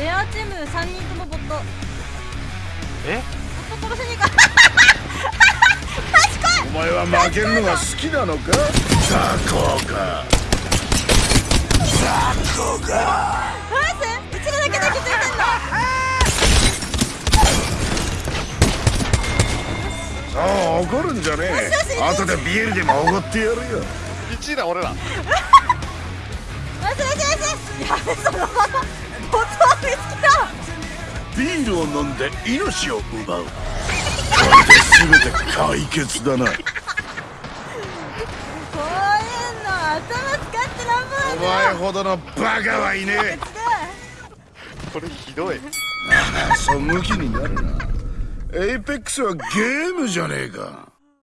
レアチーム3人ともボット。え？ボット殺しに行か お前は負けるのが好きなのか？雑魚か雑魚かナイスうちらだけで気づいてんの。さあ怒るんじゃねえ。後でビールでもおごってやるよ。1位だ俺ら。ナイスナイスナイスやべそのビールを飲んで命を奪う。これで全て解決だな。こういうの頭使ってなんぼなん。お前ほどのバカはいねえ。これひどい。そうムキになるな。 Apex はゲームじゃねえか